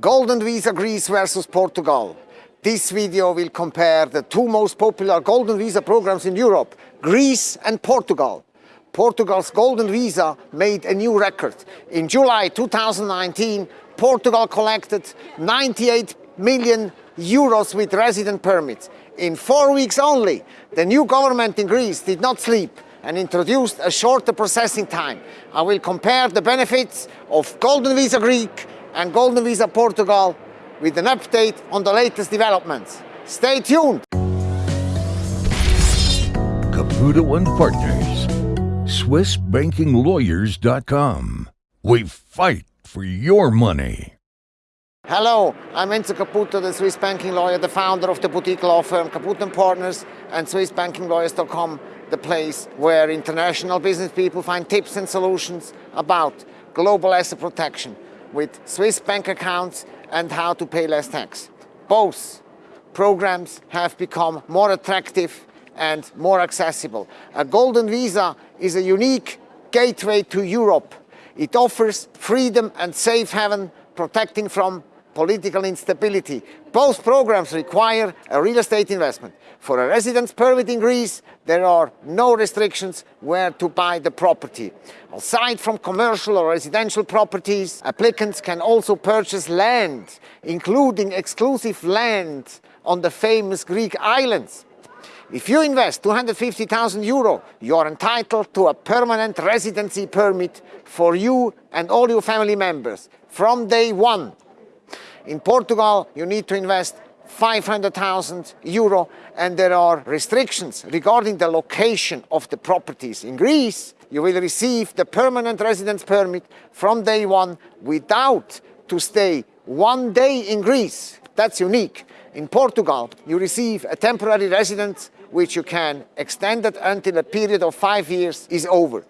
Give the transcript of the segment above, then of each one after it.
Golden Visa Greece versus Portugal. This video will compare the two most popular Golden Visa programs in Europe, Greece and Portugal. Portugal's Golden Visa made a new record. In July 2019, Portugal collected 98 million euros with resident permits. In four weeks only, the new government in Greece did not sleep and introduced a shorter processing time. I will compare the benefits of Golden Visa Greek and Golden Visa Portugal with an update on the latest developments. Stay tuned! Caputo and Partners, SwissBankingLawyers.com. We fight for your money. Hello, I'm Enzo Caputo, the Swiss banking lawyer, the founder of the boutique law firm Caputo & Partners and SwissBankingLawyers.com, the place where international business people find tips and solutions about global asset protection with Swiss bank accounts and how to pay less tax. Both programs have become more attractive and more accessible. A golden visa is a unique gateway to Europe. It offers freedom and safe haven protecting from political instability. Both programs require a real estate investment. For a residence permit in Greece, there are no restrictions where to buy the property. Aside from commercial or residential properties, applicants can also purchase land, including exclusive land on the famous Greek islands. If you invest 250,000 euro, you are entitled to a permanent residency permit for you and all your family members from day one. In Portugal, you need to invest 500,000 euro and there are restrictions regarding the location of the properties. In Greece, you will receive the permanent residence permit from day one without to stay one day in Greece. That's unique. In Portugal, you receive a temporary residence which you can extend it until a period of five years is over.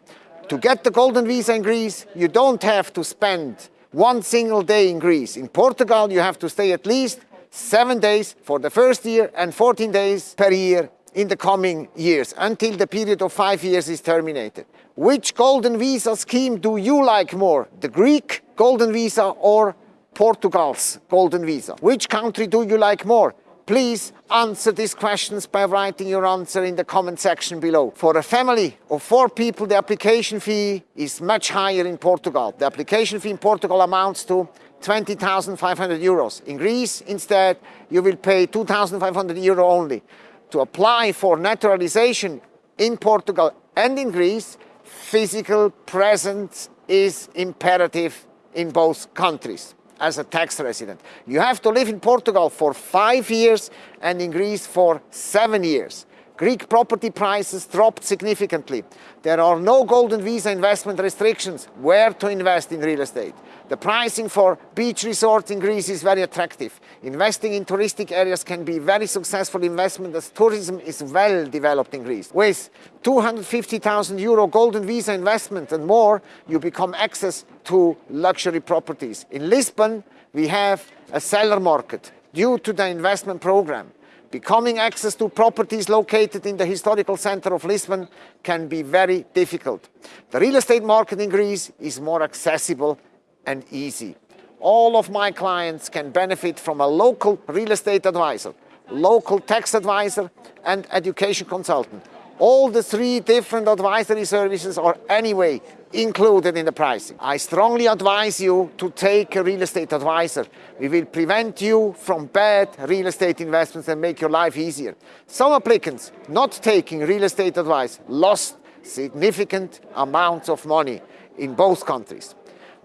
To get the golden visa in Greece, you don't have to spend one single day in Greece. In Portugal, you have to stay at least seven days for the first year and 14 days per year in the coming years until the period of five years is terminated. Which golden visa scheme do you like more? The Greek golden visa or Portugal's golden visa? Which country do you like more? Please answer these questions by writing your answer in the comment section below. For a family of four people, the application fee is much higher in Portugal. The application fee in Portugal amounts to 20,500 euros. In Greece, instead, you will pay 2,500 euro only. To apply for naturalization in Portugal and in Greece, physical presence is imperative in both countries as a tax resident. You have to live in Portugal for five years and in Greece for seven years. Greek property prices dropped significantly. There are no golden visa investment restrictions where to invest in real estate. The pricing for beach resorts in Greece is very attractive. Investing in touristic areas can be very successful investment as tourism is well developed in Greece. With 250,000 euro golden visa investment and more, you become access to luxury properties. In Lisbon, we have a seller market due to the investment program. Becoming access to properties located in the historical center of Lisbon can be very difficult. The real estate market in Greece is more accessible and easy. All of my clients can benefit from a local real estate advisor, local tax advisor and education consultant. All the three different advisory services are anyway included in the pricing. I strongly advise you to take a real estate advisor. We will prevent you from bad real estate investments and make your life easier. Some applicants not taking real estate advice lost significant amounts of money in both countries.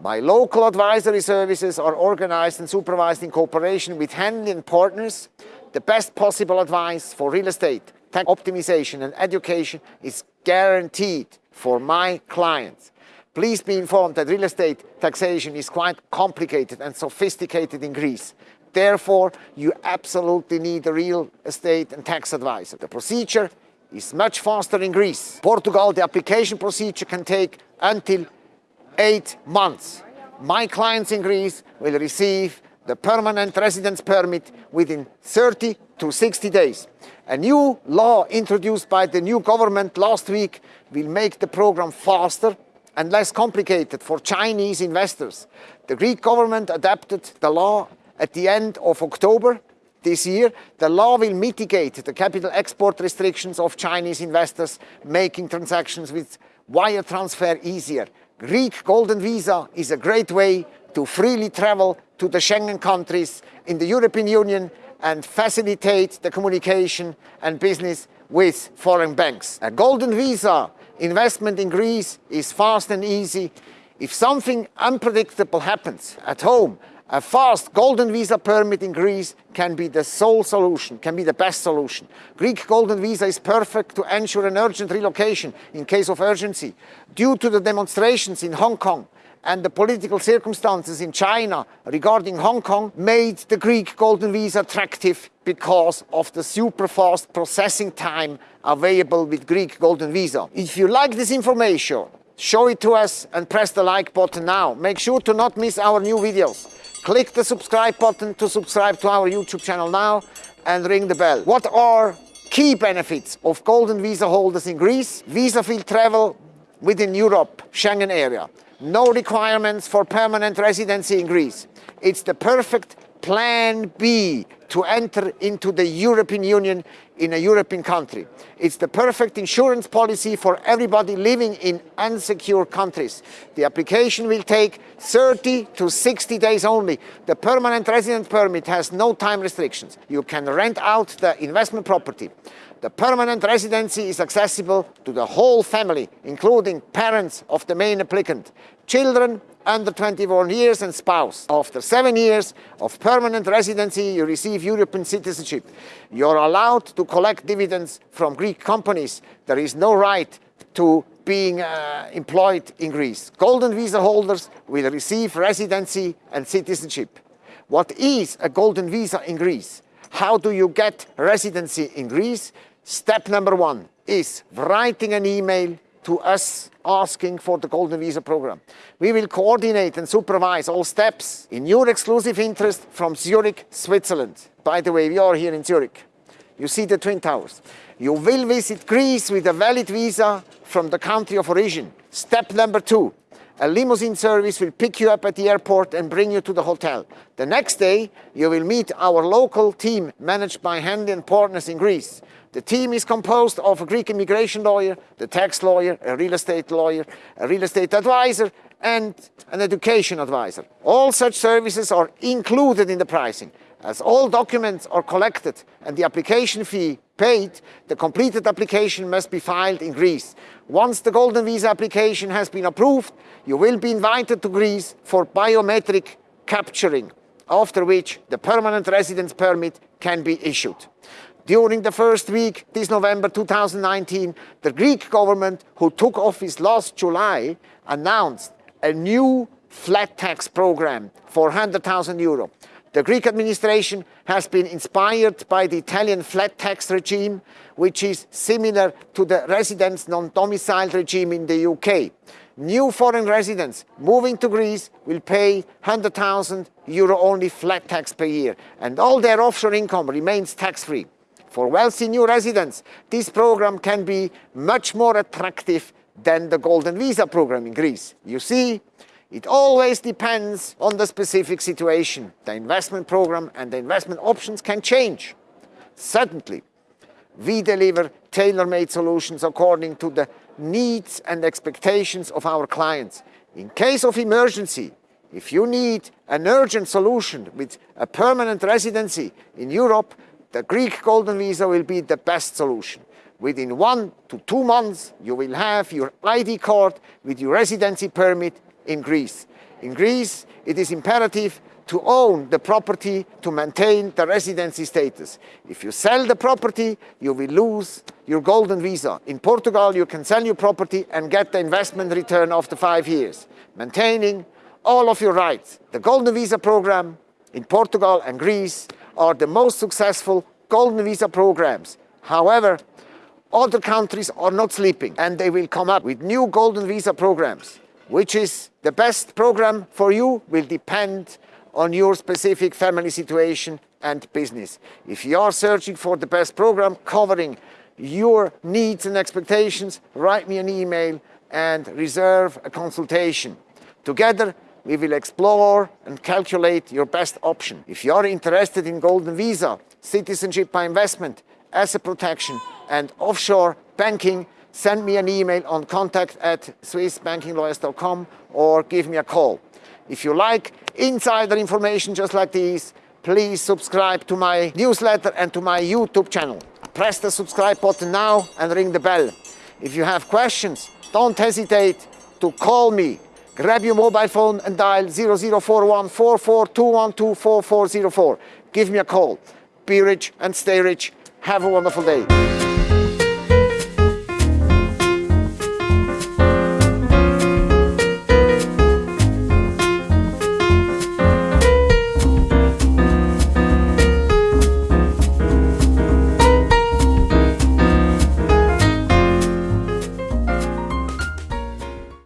My local advisory services are organized and supervised in cooperation with Henley & Partners. The best possible advice for real estate, tax optimization and education is guaranteed for my clients. Please be informed that real estate taxation is quite complicated and sophisticated in Greece. Therefore, you absolutely need a real estate and tax advisor. The procedure is much faster in Greece. Portugal, the application procedure can take until eight months. My clients in Greece will receive the permanent residence permit within 30 to 60 days. A new law introduced by the new government last week will make the program faster and less complicated for Chinese investors. The Greek government adapted the law at the end of October this year. The law will mitigate the capital export restrictions of Chinese investors making transactions with wire transfer easier. Greek Golden Visa is a great way to freely travel to the Schengen countries in the European Union and facilitate the communication and business with foreign banks. A golden visa investment in Greece is fast and easy. If something unpredictable happens at home, a fast golden visa permit in Greece can be the sole solution, can be the best solution. Greek golden visa is perfect to ensure an urgent relocation in case of urgency. Due to the demonstrations in Hong Kong, and the political circumstances in China regarding Hong Kong made the Greek golden visa attractive because of the super fast processing time available with Greek golden visa. If you like this information, show it to us and press the like button now. Make sure to not miss our new videos. Click the subscribe button to subscribe to our YouTube channel now and ring the bell. What are key benefits of golden visa holders in Greece? Visa-free travel within Europe, Schengen area no requirements for permanent residency in Greece. It's the perfect plan B to enter into the European Union in a European country. It's the perfect insurance policy for everybody living in unsecure countries. The application will take 30 to 60 days only. The permanent resident permit has no time restrictions. You can rent out the investment property. The permanent residency is accessible to the whole family, including parents of the main applicant, children under 21 years and spouse. After seven years of permanent residency, you receive European citizenship. You're allowed to collect dividends from Greek companies. There is no right to being uh, employed in Greece. Golden visa holders will receive residency and citizenship. What is a golden visa in Greece? How do you get residency in Greece? Step number one is writing an email to us asking for the Golden Visa program. We will coordinate and supervise all steps in your exclusive interest from Zurich, Switzerland. By the way, we are here in Zurich. You see the Twin Towers. You will visit Greece with a valid visa from the country of origin. Step number two, a limousine service will pick you up at the airport and bring you to the hotel. The next day, you will meet our local team managed by and Partners in Greece. The team is composed of a Greek immigration lawyer, the tax lawyer, a real estate lawyer, a real estate advisor, and an education advisor. All such services are included in the pricing. As all documents are collected and the application fee paid, the completed application must be filed in Greece. Once the Golden Visa application has been approved, you will be invited to Greece for biometric capturing, after which the permanent residence permit can be issued. During the first week this November 2019, the Greek government, who took office last July, announced a new flat tax program for 100,000 euro. The Greek administration has been inspired by the Italian flat tax regime, which is similar to the residence non-domiciled regime in the UK. New foreign residents moving to Greece will pay 100,000 euro only flat tax per year, and all their offshore income remains tax-free. For wealthy new residents, this program can be much more attractive than the Golden Visa program in Greece. You see, it always depends on the specific situation. The investment program and the investment options can change. Suddenly, we deliver tailor-made solutions according to the needs and expectations of our clients. In case of emergency, if you need an urgent solution with a permanent residency in Europe, the Greek Golden Visa will be the best solution. Within one to two months, you will have your ID card with your residency permit in Greece. In Greece, it is imperative to own the property to maintain the residency status. If you sell the property, you will lose your golden visa. In Portugal, you can sell your property and get the investment return after five years, maintaining all of your rights. The golden visa program in Portugal and Greece are the most successful golden visa programs. However, other countries are not sleeping and they will come up with new golden visa programs. Which is the best program for you will depend on your specific family situation and business. If you are searching for the best program covering your needs and expectations, write me an email and reserve a consultation. Together, we will explore and calculate your best option. If you are interested in Golden Visa, citizenship by investment, asset protection and offshore banking, send me an email on contact at swissbankinglawyers.com or give me a call. If you like insider information just like these, please subscribe to my newsletter and to my YouTube channel. Press the subscribe button now and ring the bell. If you have questions, don't hesitate to call me. Grab your mobile phone and dial 0041 44 Give me a call. Be rich and stay rich. Have a wonderful day.